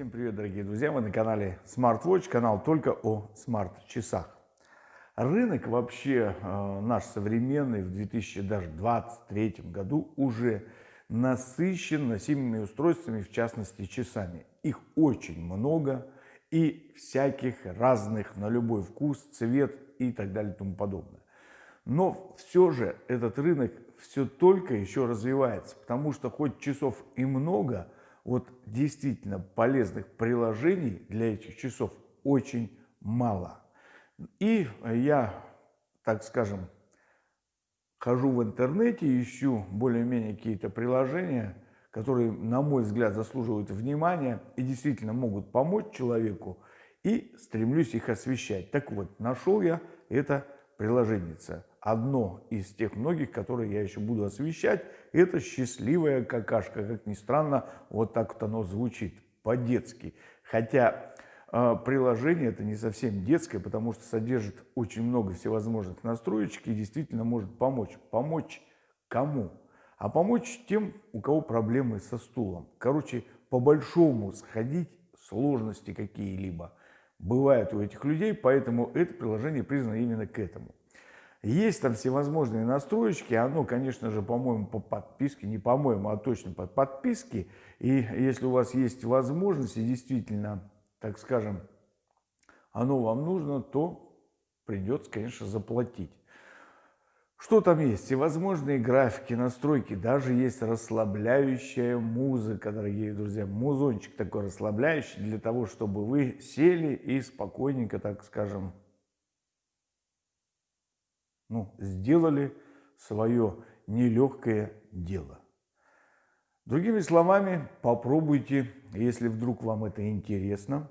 Всем привет, дорогие друзья! Вы на канале SmartWatch, канал только о смарт-часах. Рынок вообще э, наш современный в 2023 году уже насыщен носимыми устройствами, в частности часами. Их очень много и всяких разных на любой вкус, цвет и так далее и тому подобное. Но все же этот рынок все только еще развивается, потому что хоть часов и много – вот действительно полезных приложений для этих часов очень мало. И я, так скажем, хожу в интернете, ищу более-менее какие-то приложения, которые, на мой взгляд, заслуживают внимания и действительно могут помочь человеку, и стремлюсь их освещать. Так вот, нашел я это приложение одно из тех многих, которые я еще буду освещать. Это «Счастливая какашка». Как ни странно, вот так вот оно звучит, по-детски. Хотя э, приложение это не совсем детское, потому что содержит очень много всевозможных настроечек и действительно может помочь. Помочь кому? А помочь тем, у кого проблемы со стулом. Короче, по-большому сходить, сложности какие-либо бывают у этих людей, поэтому это приложение признано именно к этому. Есть там всевозможные настроечки, оно, конечно же, по-моему, по подписке, не по-моему, а точно под подписки. И если у вас есть возможность, и действительно, так скажем, оно вам нужно, то придется, конечно, заплатить. Что там есть? Всевозможные графики, настройки, даже есть расслабляющая музыка, дорогие друзья. Музончик такой расслабляющий для того, чтобы вы сели и спокойненько, так скажем, ну, сделали свое нелегкое дело. Другими словами, попробуйте, если вдруг вам это интересно,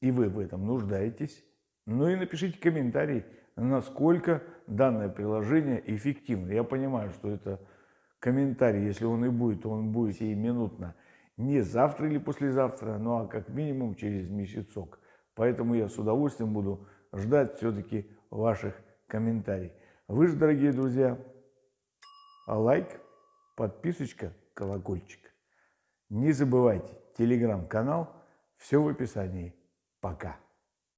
и вы в этом нуждаетесь, ну и напишите комментарий, насколько данное приложение эффективно. Я понимаю, что это комментарий, если он и будет, то он будет сиюминутно, не завтра или послезавтра, ну а как минимум через месяцок. Поэтому я с удовольствием буду ждать все-таки ваших комментарий. Вы же, дорогие друзья, лайк, подписочка, колокольчик. Не забывайте, телеграм-канал, все в описании. Пока.